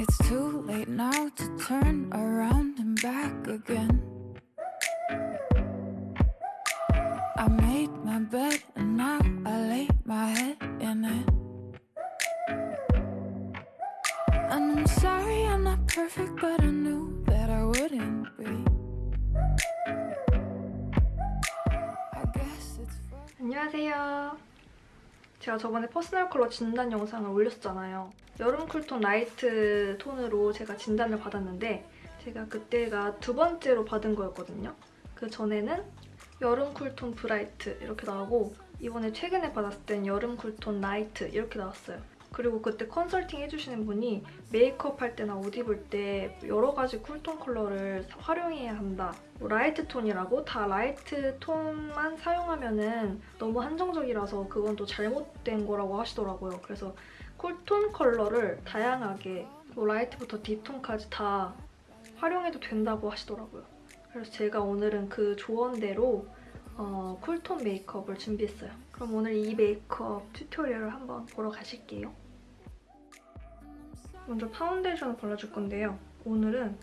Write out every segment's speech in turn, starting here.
It's too late now to turn around and back again. I made my bed and now I lay my head in it. And I'm sorry I'm not perfect, but I knew that I wouldn't be. 안녕하세요. 제가 저번에 personal color 진단 영상을 올렸잖아요. 여름 cool tone light tone으로 제가 진단을 받았는데 제가 그때가 두 번째로 받은 거였거든요. 그 전에는 여름 cool tone bright 이렇게 나오고 이번에 최근에 받았을 땐 여름 cool tone light 이렇게 나왔어요. 그리고 그때 컨설팅 해주시는 분이 메이크업 할 때나 옷 입을 때 여러 가지 cool tone color를 활용해야 한다. 뭐 light tone이라고 다 light tone만 사용하면 은 너무 한정적이라서 그건 또 잘못된 거라고 하시더라고요. 그래서 cool tone color를 다양하게 뭐 light부터 deep tone까지 다 활용해도 된다고 하시더라고요. 그래서 제가 오늘은 그 조언대로 어, cool tone 메이크업을 준비했어요. 그럼 오늘 이 메이크업 tutorial을 한번 보러 가실게요. 먼저 파운데이션을 발라줄 건데요. 오늘은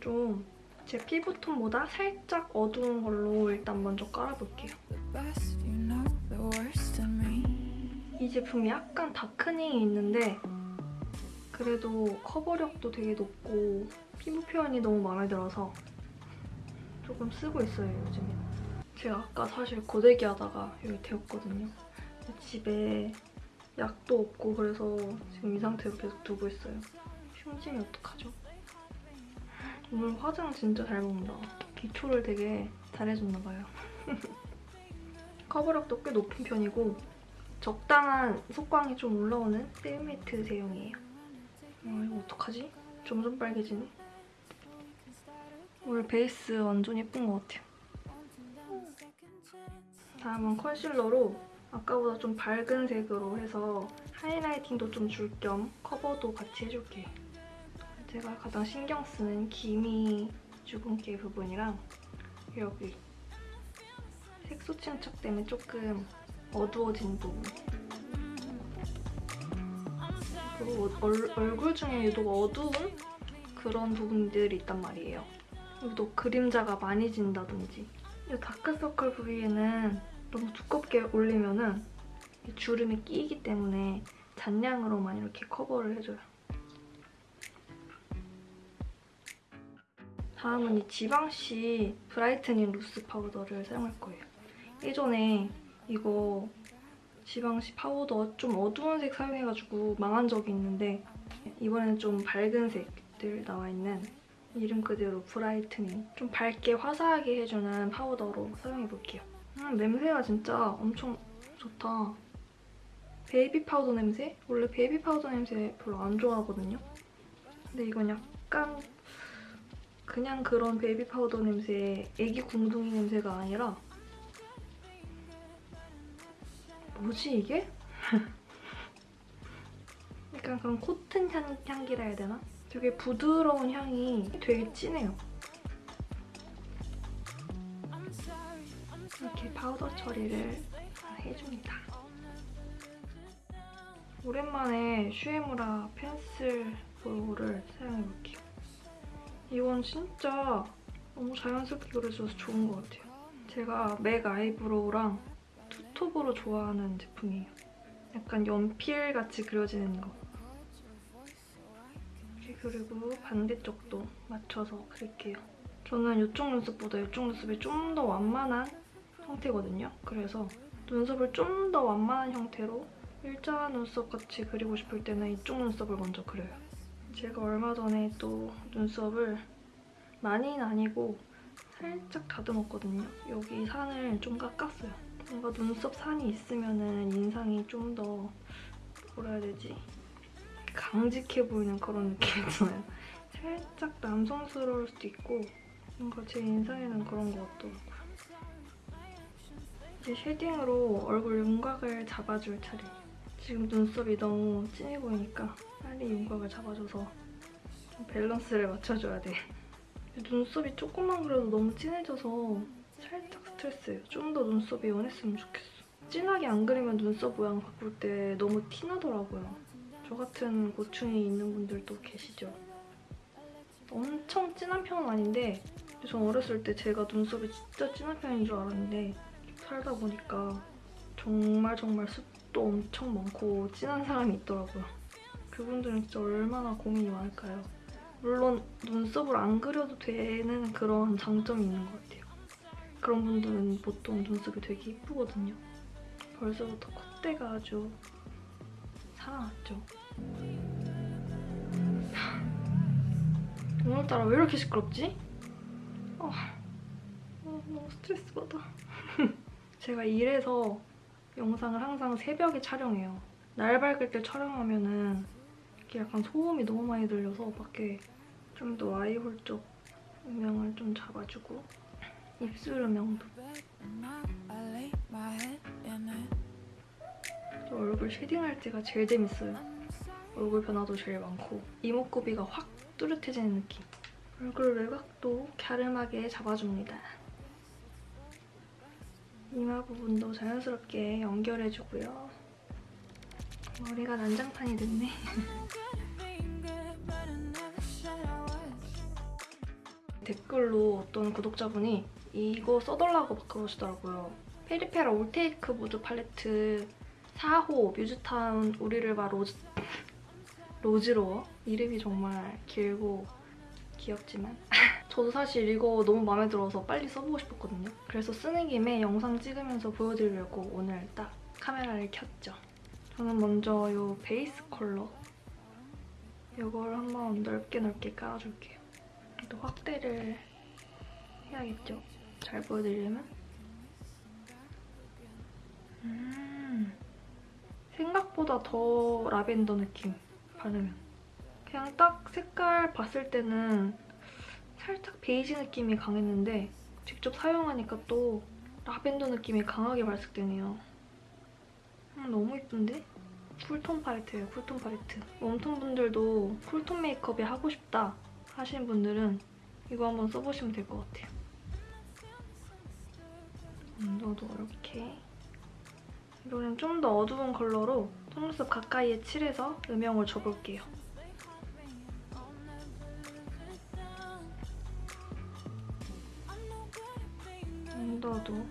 좀 제 피부톤보다 살짝 어두운 걸로 일단 먼저 깔아볼게요. 이 제품이 약간 다크닝이 있는데 그래도 커버력도 되게 높고 피부 표현이 너무 마음에 들어서 조금 쓰고 있어요, 요즘에. 제가 아까 사실 고데기 하다가 여기 데웠거든요. 집에 약도 없고 그래서 지금 이 상태로 계속 두고 있어요. 흉짐이 어떡하죠? 오늘 화장 진짜 잘 먹는다. 기초를 되게 잘해줬나 봐요. 커버력도 꽤 높은 편이고 적당한 속광이 좀 올라오는 세미매트 제형이에요. 어, 이거 어떡하지? 점점 빨개지네. 오늘 베이스 완전 예쁜 것 같아요. 다음은 컨실러로 아까보다 좀 밝은 색으로 해서 하이라이팅도 좀 줄 겸 커버도 같이 해줄게요. 제가 가장 신경 쓰는 기미 주근깨 부분이랑 여기 색소 침착 때문에 조금 어두워진 부분 그리고 얼, 얼굴 중에 유독 어두운 그런 부분들이 있단 말이에요. 유독 그림자가 많이 진다든지 이 다크서클 부위에는 너무 두껍게 올리면은 이 주름이 끼기 때문에 잔량으로만 이렇게 커버를 해줘요. 다음은 이 지방시 brightening loose powder를 사용할 거예요. 예전에 이거 지방시 파우더 좀 어두운 색 사용해가지고 망한 적이 있는데 이번에는 좀 밝은 색들 나와 있는 이름 그대로 brightening 좀 밝게 화사하게 해주는 파우더로 사용해볼게요. 음, 냄새가 진짜 엄청 좋다. baby powder 냄새? 원래 baby powder 냄새 별로 안 좋아하거든요. 근데 이건 약간 그냥 그런 baby powder 냄새, 애기 궁둥이 냄새가 아니라 뭐지 이게? 약간 그런 cotton 향, 향기라 해야 되나? 되게 부드러운 향이 되게 진해요. 이렇게 파우더 처리를 해줍니다. 오랜만에 슈에무라 pencil brow를 사용해볼게요. 이건 진짜 너무 자연스럽게 그려져서 좋은 것 같아요. 제가 맥 eyebrow랑 투톱으로 좋아하는 제품이에요. 약간 연필같이 그려지는 거. 그리고 반대쪽도 맞춰서 그릴게요. 저는 이쪽 눈썹보다 이쪽 눈썹이 좀 더 완만한 형태거든요. 그래서 눈썹을 좀 더 완만한 형태로 일자 눈썹 같이 그리고 싶을 때는 이쪽 눈썹을 먼저 그려요. 제가 얼마 전에 또 눈썹을 많이는 아니고 살짝 다듬었거든요. 여기 산을 좀 깎았어요. 뭔가 눈썹 산이 있으면 인상이 좀 더 뭐라 해야 되지? 강직해 보이는 그런 느낌 있잖아요. 살짝 남성스러울 수도 있고 뭔가 제 인상에는 그런 것 같더라고요. 이제 shading으로 얼굴 윤곽을 잡아줄 차례예요. 지금 눈썹이 너무 진해 보이니까 빨리 윤곽을 잡아줘서 좀 밸런스를 맞춰줘야 돼. 눈썹이 조금만 그래도 너무 진해져서 살짝 스트레스예요. 좀 더 눈썹이 연했으면 좋겠어. 진하게 안 그리면 눈썹 모양 바꿀 때 너무 티나더라고요. 저 같은 고충이 있는 분들도 계시죠. 엄청 진한 편은 아닌데 전 어렸을 때 제가 눈썹이 진짜 진한 편인 줄 알았는데 살다 보니까 정말 정말 습도 엄청 많고 진한 사람이 있더라고요. 그분들은 진짜 얼마나 고민이 많을까요? 물론 눈썹을 안 그려도 되는 그런 장점이 있는 것 같아요. 그런 분들은 보통 눈썹이 되게 이쁘거든요. 벌써부터 콧대가 아주 살아났죠. 오늘따라 왜 이렇게 시끄럽지? 아, 아, 너무 스트레스 받아. 제가 일해서 영상을 항상 새벽에 촬영해요. 날 밝을 때 촬영하면은 이렇게 약간 소음이 너무 많이 들려서 밖에 좀 더 아이홀 쪽 음영을 좀 잡아주고 입술 음영도 I lay my head in it. 저 얼굴 쉐딩할 때가 제일 재밌어요. 얼굴 변화도 제일 많고 이목구비가 확 뚜렷해지는 느낌. 얼굴 외곽도 갸름하게 잡아줍니다. 이마 부분도 자연스럽게 연결해주고요. 머리가 난장판이 됐네. 댓글로 어떤 구독자분이 이거 써달라고 막 그러시더라고요. 페리페라 올테이크 무드 팔레트 4호 뮤즈타운 우리를 봐 로즈 로즈로워 이름이 정말 길고 귀엽지만 저도 사실 이거 너무 마음에 들어서 빨리 써보고 싶었거든요. 그래서 쓰는 김에 영상 찍으면서 보여드리려고 오늘 딱 카메라를 켰죠. 저는 먼저 이 베이스 컬러 이걸 한번 넓게 넓게 깔아줄게요. 또 확대를 해야겠죠? 잘 보여드리려면 음, 생각보다 더 라벤더 느낌 바르면 그냥 딱 색깔 봤을 때는 살짝 베이지 느낌이 강했는데 직접 사용하니까 또 라벤더 느낌이 강하게 발색되네요 음, 너무 이쁜데? 쿨톤 팔레트예요 쿨톤 팔레트 웜톤 분들도 쿨톤 메이크업이 하고 싶다 하시는 분들은 이거 한번 써보시면 될 것 같아요. 온도도 이렇게 이번엔 좀 더 어두운 컬러로 속눈썹 가까이에 칠해서 음영을 줘볼게요. 온도도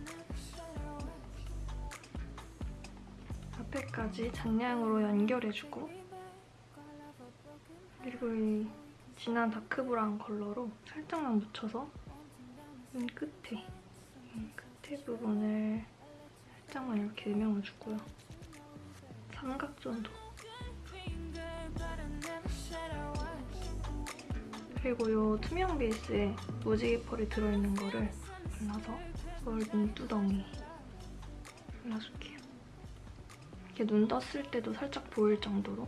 앞에까지 잔량으로 연결해주고 그리고 이 진한 다크 브라운 컬러로 살짝만 묻혀서 눈 끝에 이 끝에 부분을 살짝만 이렇게 음영을 주고요. 삼각존도 그리고 이 투명 베이스에 무지개 펄이 들어있는 거를 발라서 이걸 눈두덩이에 발라줄게요. 이렇게 눈 떴을 때도 살짝 보일 정도로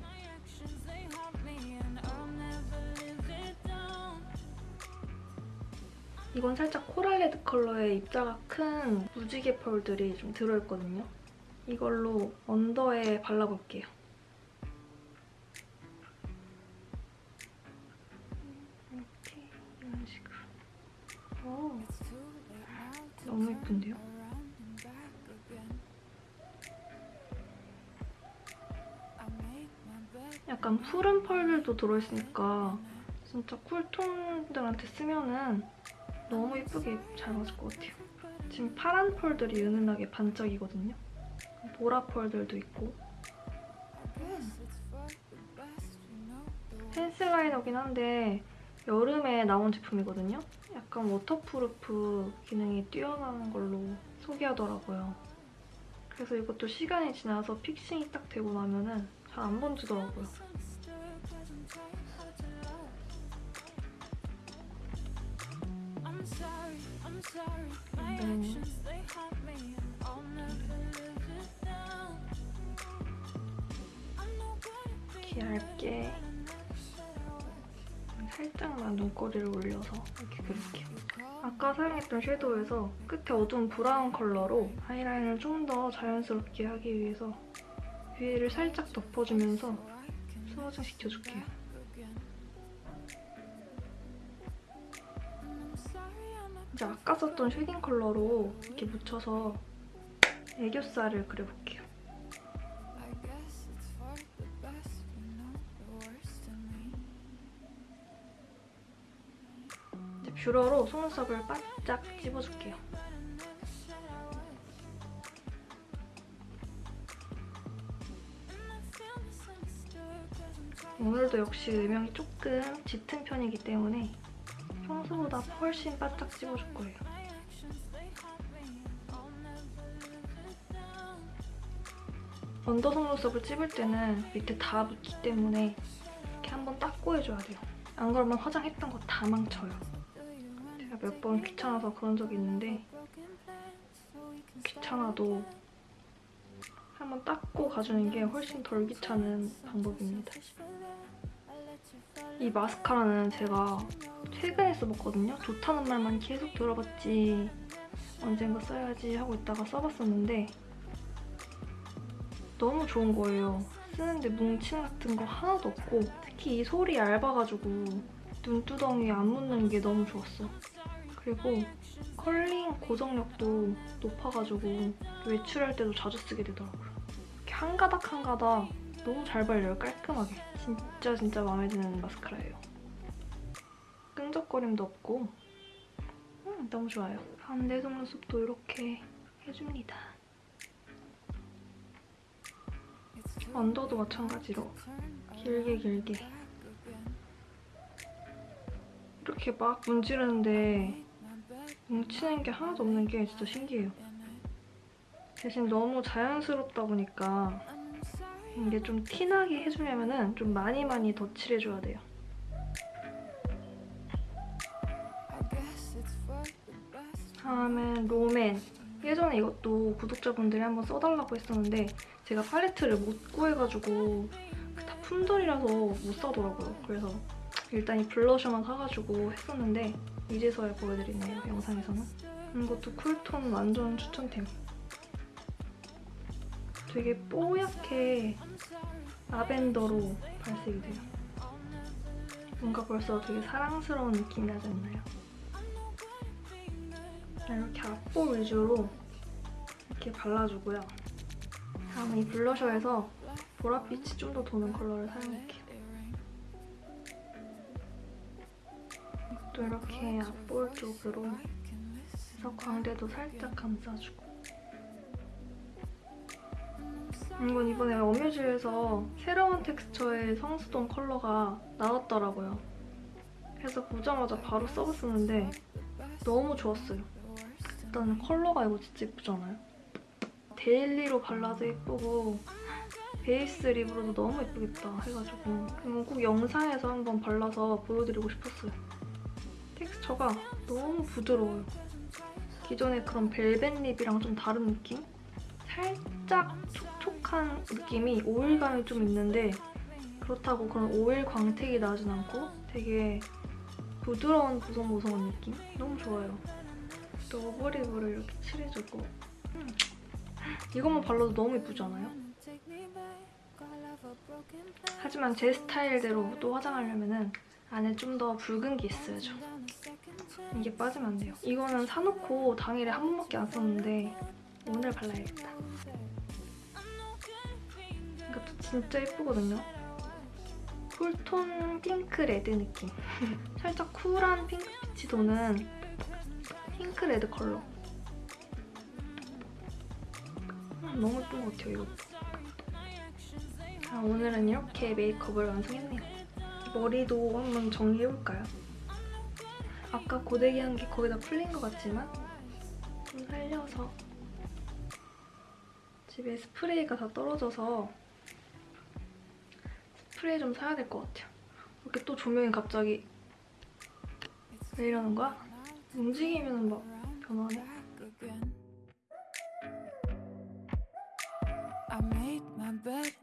이건 살짝 코랄 레드 컬러의 입자가 큰 무지개 펄들이 좀 들어있거든요. 이걸로 언더에 발라볼게요. 너무 예쁜데요? 약간 푸른 펄들도 들어있으니까 진짜 쿨톤들한테 쓰면은 너무 예쁘게 잘 맞을 것 같아요. 지금 파란 펄들이 은은하게 반짝이거든요. 보라 펄들도 있고. 펜슬 라이너긴 한데 여름에 나온 제품이거든요. 약간 waterproof 기능이 뛰어나는 걸로 소개하더라고요. 그래서 이것도 시간이 지나서 fixing이 딱 되고 나면은 잘 안 번지더라고요. 얇게 살짝만 눈꼬리를 올려서 이렇게 그릴게요. 아까 사용했던 섀도우에서 끝에 어두운 브라운 컬러로 아이라인을 좀 더 자연스럽게 하기 위해서 위에를 살짝 덮어주면서 수화장 시켜줄게요. 이제 아까 썼던 shading 컬러로 이렇게 묻혀서 애교살을 그려볼게요. 이제 뷰러로 속눈썹을 바짝 집어줄게요. 오늘도 역시 음영이 조금 짙은 편이기 때문에 평소보다 훨씬 바짝 찝어줄 거예요. 언더 속눈썹을 찝을 때는 밑에 다 묻기 때문에 이렇게 한번 닦고 해줘야 돼요. 안 그러면 화장했던 거 다 망쳐요. 제가 몇 번 귀찮아서 그런 적이 있는데 귀찮아도 한번 닦고 가주는 게 훨씬 덜 귀찮은 방법입니다. 이 마스카라는 제가 최근에 써봤거든요. 좋다는 말만 계속 들어봤지 언젠가 써야지 하고 있다가 써봤었는데 너무 좋은 거예요. 쓰는데 뭉침 같은 거 하나도 없고 특히 이 솔이 얇아가지고 눈두덩이 안 묻는 게 너무 좋았어. 그리고 컬링 고정력도 높아가지고 외출할 때도 자주 쓰게 되더라고요. 이렇게 한 가닥 한 가닥 너무 잘 발려요, 깔끔하게. 진짜 진짜 마음에 드는 마스카라예요. 끈적거림도 없고 음, 너무 좋아요. 가운데 속눈썹도 이렇게 해줍니다. 언더도 마찬가지로 길게 길게 이렇게 막 문지르는데 뭉치는 게 하나도 없는 게 진짜 신기해요. 대신 너무 자연스럽다 보니까 이게 좀 티나게 해주려면 좀 많이 많이 덧칠해줘야 돼요. 다음은 롬앤. 예전에 이것도 구독자분들이 한번 써달라고 했었는데 제가 팔레트를 못 구해가지고 다 품절이라서 못 사더라고요. 그래서 일단 이 블러셔만 사가지고 했었는데 이제서야 보여드리네요, 영상에서는. 이것도 쿨톤 완전 추천템. 되게 뽀얗게 라벤더로 발색이 돼요. 뭔가 벌써 되게 사랑스러운 느낌이 나지 않나요? 이렇게 앞볼 위주로 이렇게 발라주고요. 다음은 이 블러셔에서 보랏빛이 좀 더 도는 컬러를 사용할게요. 또 이렇게 앞볼 쪽으로 해서 광대도 살짝 감싸주고 이건 이번에 어뮤즈에서 새로운 텍스처의 성수동 컬러가 나왔더라고요. 그래서 보자마자 바로 써봤었는데 너무 좋았어요. 일단 컬러가 이거 진짜 예쁘잖아요? daily로 발라도 예쁘고 베이스 lip으로도 너무 예쁘겠다 해가지고 이건 꼭 영상에서 한번 발라서 보여드리고 싶었어요. 텍스처가 너무 부드러워요. 기존의 그런 벨벳 lip이랑 좀 다른 느낌? 살짝 촉촉한 느낌이 오일감이 좀 있는데 그렇다고 그런 오일 광택이 나진 않고 되게 부드러운 보송보송한 느낌? 너무 좋아요. 또 오버립으로 이렇게 칠해주고 음. 이것만 발라도 너무 예쁘지 않아요? 하지만 제 스타일대로 또 화장하려면 안에 좀 더 붉은 게 있어야죠. 이게 빠지면 안 돼요. 이거는 사놓고 당일에 한 번밖에 안 썼는데 오늘 발라야겠다. 이것도 진짜 예쁘거든요. cool tone 핑크 red 느낌. 살짝 cool한 핑크빛이 도는 핑크 red 컬러. 음, 너무 예쁜 것 같아요, 이것도. 아, 오늘은 이렇게 메이크업을 완성했네요. 머리도 한번 정리해볼까요? 아까 고데기 한 게 거의 다 풀린 것 같지만 좀 살려서 집에 스프레이가 다 떨어져서 스프레이 좀 사야 될 것 같아요. 이렇게 또 조명이 갑자기 왜 이러는 거야? 움직이면 막 변하네. I made my bed